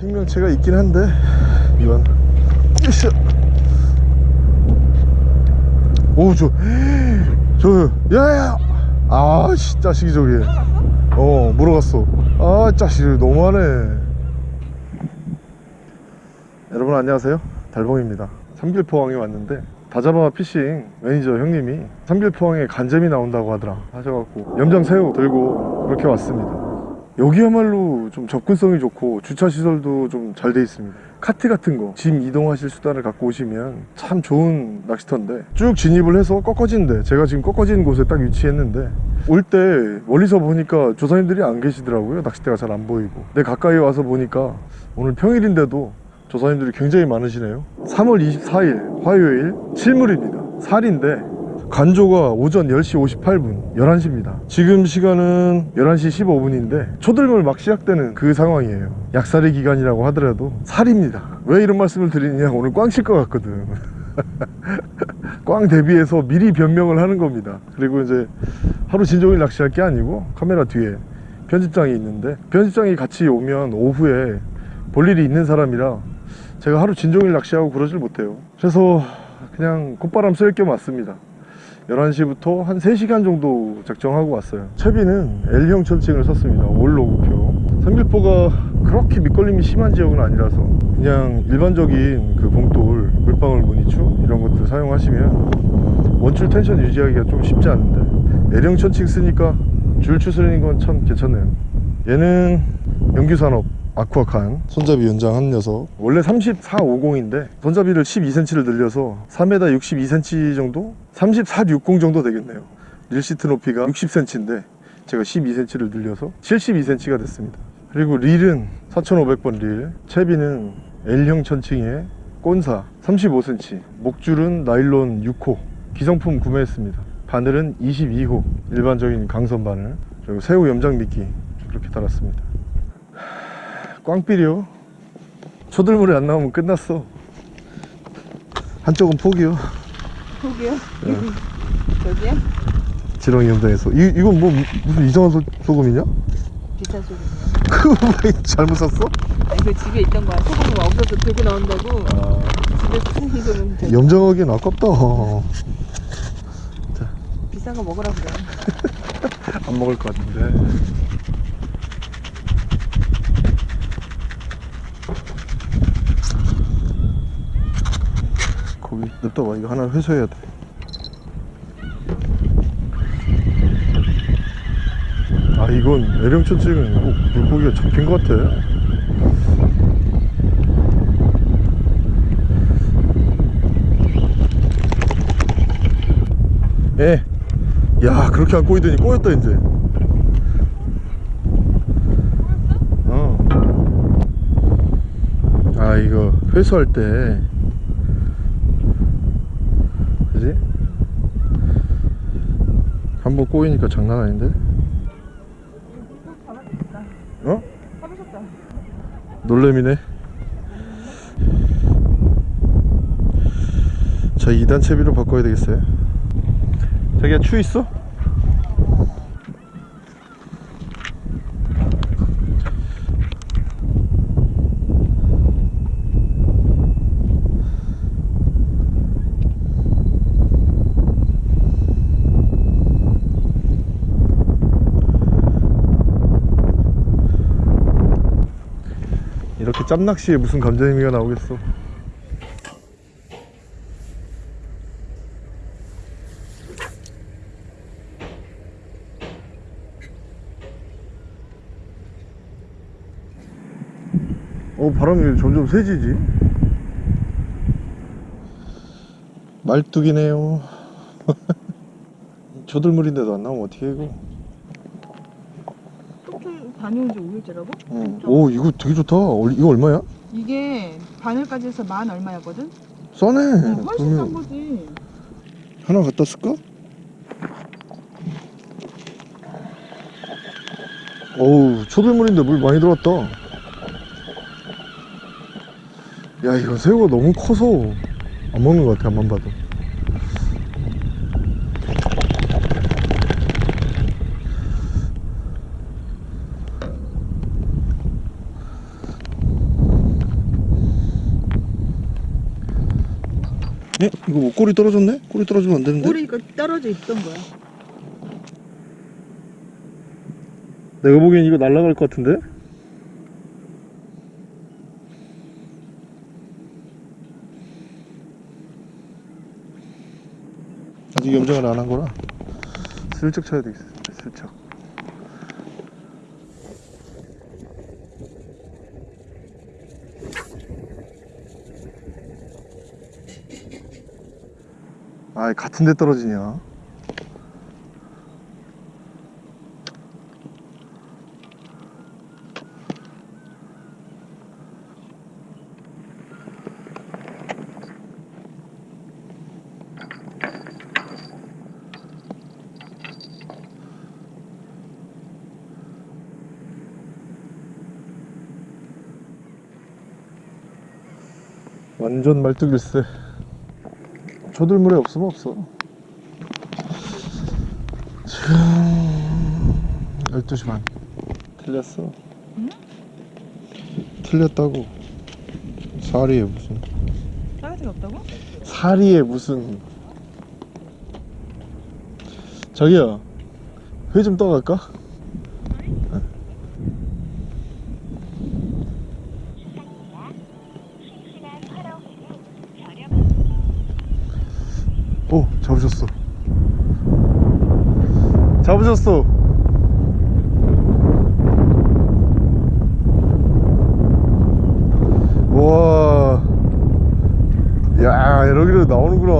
생명체가 있긴 한데 이건. 으쌰. 오저 저 야야. 아 씨, 자식이 저기. 어 물어갔어. 아 자식이 너무하네. 여러분 안녕하세요. 달봉입니다. 삼길포항에 왔는데 다자바 피싱 매니저 형님이 삼길포항에 간잼이 나온다고 하더라. 하셔갖고 염장새우 들고 그렇게 왔습니다 여기야말로 좀 접근성이 좋고 주차 시설도 좀 잘 돼 있습니다. 카트 같은 거 짐 이동하실 수단을 갖고 오시면 참 좋은 낚시터인데 쭉 진입을 해서 꺾어지는데 제가 지금 꺾어지는 곳에 딱 위치했는데 올 때 멀리서 보니까 조사님들이 안 계시더라고요. 낚싯대가 잘 안 보이고. 근데 가까이 와서 보니까 오늘 평일인데도 조사님들이 굉장히 많으시네요. 3월 24일 화요일 실물입니다. 살인데 간조가 오전 10시 58분 11시입니다. 지금 시간은 11시 15분인데 초들물 막 시작되는 그 상황이에요. 약살의 기간이라고 하더라도 살입니다. 왜 이런 말씀을 드리느냐 오늘 꽝 칠 것 같거든. 꽝 대비해서 미리 변명을 하는 겁니다. 그리고 이제 하루 진종일 낚시할 게 아니고 카메라 뒤에 편집장이 있는데 편집장이 같이 오면 오후에 볼 일이 있는 사람이라 제가 하루 진종일 낚시하고 그러질 못해요. 그래서 그냥 콧바람 쐴겸 왔습니다 11시부터 한 3시간 정도 작정하고 왔어요. 채비는 L형 천칭을 썼습니다. 올로그표. 삼길포가 그렇게 밑걸림이 심한 지역은 아니라서 그냥 일반적인 그 봉돌 물방울 무늬추 이런 것들 사용하시면 원줄 텐션 유지하기가 좀 쉽지 않은데 L형 천칭 쓰니까 줄 추스리는 건 참 괜찮네요. 얘는 영규산업 아쿠아칸. 손잡이 연장 한 녀석. 원래 3450인데 손잡이를 12cm를 늘려서 3m 62cm 정도? 3460 정도 되겠네요. 릴시트 높이가 60cm인데 제가 12cm를 늘려서 72cm가 됐습니다. 그리고 릴은 4500번 릴. 채비는 L형 천칭에 꼰사 35cm 목줄은 나일론 6호. 기성품 구매했습니다. 바늘은 22호. 일반적인 강선 바늘. 그리고 새우 염장 미끼. 그렇게 달았습니다 꽝삐리요 초들물이 안 나오면 끝났어 한쪽은 포기요 저기요? 저기요? 지렁이 염장에서 이, 이건 뭐 무슨 이상한 소, 소금이냐? 기차 소금이요. 그거 왜 잘못 샀어? 아니 그 집에 있던 거야. 소금이 없어서 들고 나온다고. 집에 쓰는 소금 되게 염장하기엔 아깝다 비싼 거 먹으라 그래. 안 먹을 것 같은데 고기 냅둬봐 이거 하나 회수해야 돼 아 이건 애령천 찍은 꼭 물고기가 잡힌 것 같아 예. 야 그렇게 안 꼬이더니 꼬였다 이제 어. 아 이거 회수할 때 그지? 한 번 꼬이니까 장난 아닌데? 어? 놀래미네 자 2단 채비로 바꿔야 되겠어요 자기야 추 있어? 짬낚시에 무슨 감정의미가 나오겠어? 어 바람이 점점 세지지? 말뚝이네요. 조들물인데도 안 나오면 어떻게 이거 다녀온 지 5일째라고? 어. 오 이거 되게 좋다 얼- 이거 얼마야? 이게 바늘까지 해서 만 얼마였거든? 싸네 어, 훨씬 싼 그러면 거지. 하나 갖다 쓸까? 어우 초들물인데 물 많이 들어왔다 야 이거 새우가 너무 커서 안 먹는 것 같아 앞만 봐도 에? 이거 뭐 꼬리 떨어졌네? 꼬리 떨어지면 안 되는데? 꼬리가 떨어져 있던 거야. 내가 보기엔 이거 날아갈 것 같은데? 아직 염정을 안 한 거라 슬쩍 쳐야 되겠어 슬쩍 아이 같은 데 떨어지냐? 완전 말뚝일세 조들물에 없으면 없어. 지금 12시 반 틀렸어. 응? 틀렸다고. 사리에 무슨. 싸가지가 없다고? 사리에 무슨. 자기야 회좀 떠갈까? 오 잡으셨어 잡으셨어 우와 야 여기로 나오는구나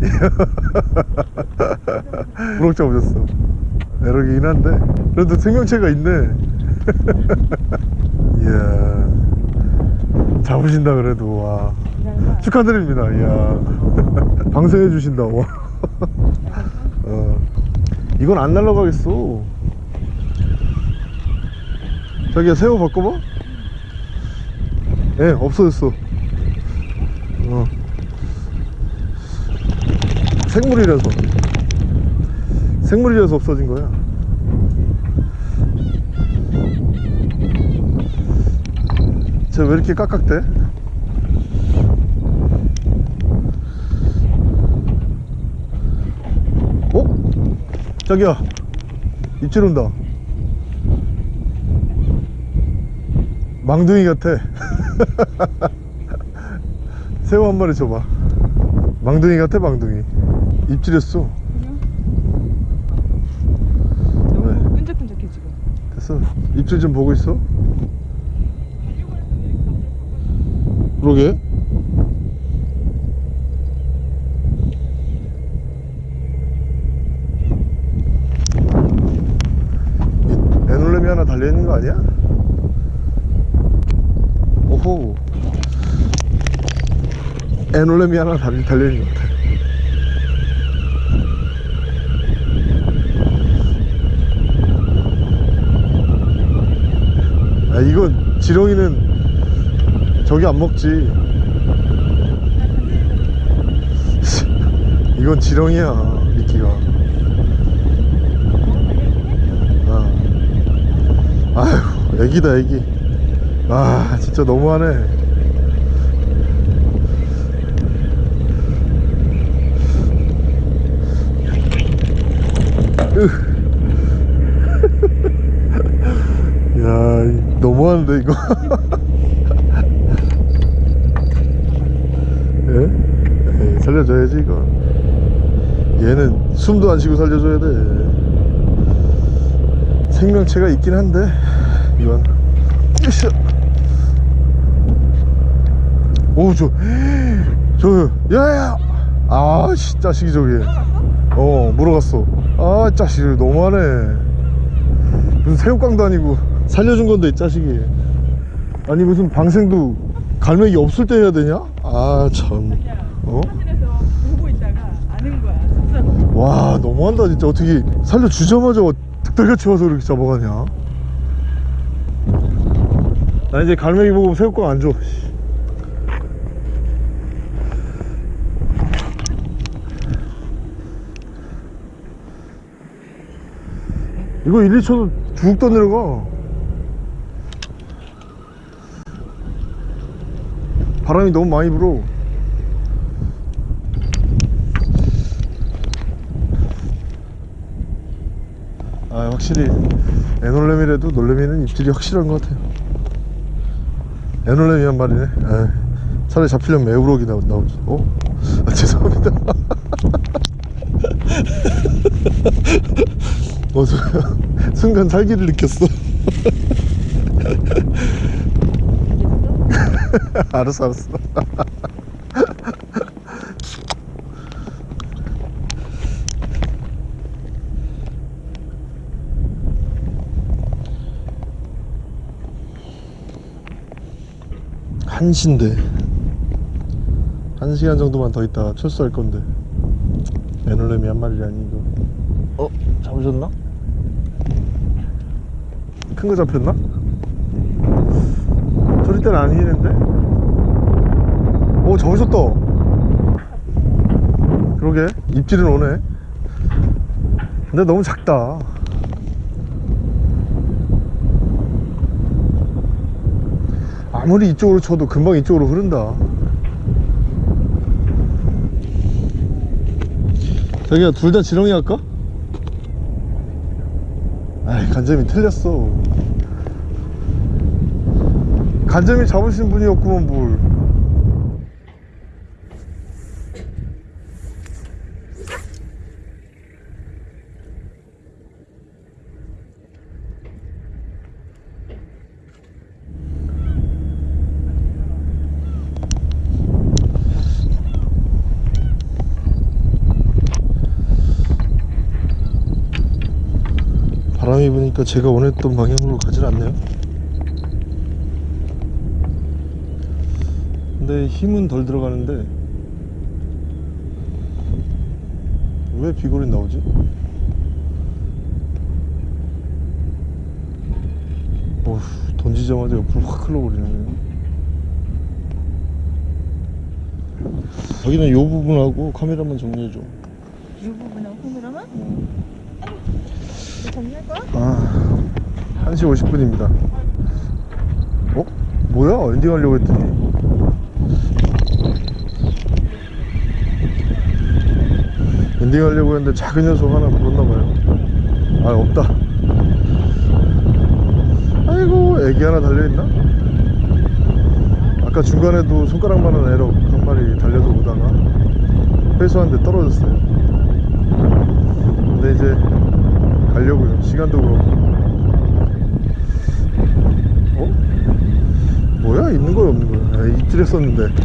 우럭 잡으셨어 에러기긴 한데 그래도 생명체가 있네 이야 잡으신다 그래도 와. 축하드립니다. 이야. 방생해 주신다. 와. 어. 이건 안 날라가겠어. 자기야 새우 바꿔봐. 예, 없어졌어. 어. 생물이라서. 생물이라서 없어진 거야. 쟤 왜 이렇게 깍깍대? 자기야 입질 온다. 망둥이 같아. 새우 한 마리 줘봐. 망둥이 같아 망둥이. 입질했어. 너무 끈적끈적해 지금. 됐어. 입질 좀 보고 있어. 그러게 이 에놀렘이 하나 달려있는 거 아니야? 오호. 에놀렘이 하나 달, 달려있는 것 같아. 아 이건 지렁이는 저기 안 먹지. 이건 지렁이야 미끼가 아. 아휴 애기다 애기. 아 진짜 너무하네. 으. 야 이- 너무하는데 이거. 예? 에이, 살려줘야지 이거. 얘는 숨도 안 쉬고 살려줘야 돼 생명체가 있긴 한데 이건. 으쌰. 오저 저 야야. 아씨 자식이 저기. 어 물어갔어. 아 자식 너무하네. 무슨 새우깡도 아니고 살려준 건데 이 자식이. 아니 무슨 방생도 갈매기 없을 때 해야 되냐? 아참. 어? 와 너무한다 진짜. 어떻게 살려주자마자 득달같이 와서 이렇게 잡아가냐 나 이제 갈매기 보고 새우깡 안 줘. 씨. 이거 1, 2초도 쭉 떠내려가. 바람이 너무 많이 불어. 확실히 에놀레미라도 놀래미는 입질이 확실한 것 같아요. 에놀레미 한 마리네. 에이, 차라리 잡히려면 에우럭이 나오, 나오지. 어? 아, 죄송합니다. 어, 저- 순간 살기를 느꼈어. 알았어 알았어 한시인데. 한 시간 정도만 더 있다가 철수할 건데. 에놀레미 한 마리라니 이거 어? 잡으셨나? 큰 거 잡혔나? 소리 때는 아니는데? 오 잡으셨다. 그러게. 입질은 오네. 근데 너무 작다 아무리 이쪽으로 쳐도 금방 이쪽으로 흐른다. 자기야 둘 다 지렁이 할까? 아이 간재미 틀렸어. 간재미 잡으신 분이었구먼 뭘 바람이 부니까 제가 원했던 방향으로 가질 않네요 근데 힘은 덜 들어가는데 왜 비골이 나오지? 어휴 던지자마자 옆으로 확 흘러버리네 여기는 요 부분하고 카메라만 정리해줘 이 부분하고 카메라만? 거야? 아 1시 50분입니다 어? 뭐야? 엔딩 하려고 했더니 엔딩 하려고 했는데 작은 녀석 하나 물었나봐요 아 없다 아이고 애기 하나 달려있나? 아까 중간에도 손가락만한 애로 한 마리 달려서 오다가 회수하는데 떨어졌어요 근데 이제 가려고요. 시간도 그렇고. 어? 뭐야? 있는 거야 없는 거야? 아, 입질했었는데.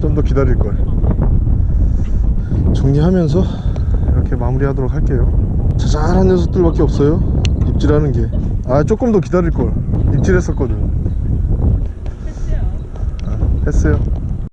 좀 더 기다릴 걸. 정리하면서 이렇게 마무리하도록 할게요. 자잘한 녀석들밖에 없어요. 입질하는 게 아 조금 더 기다릴 걸. 입질했었거든. 했어요. 아, 했어요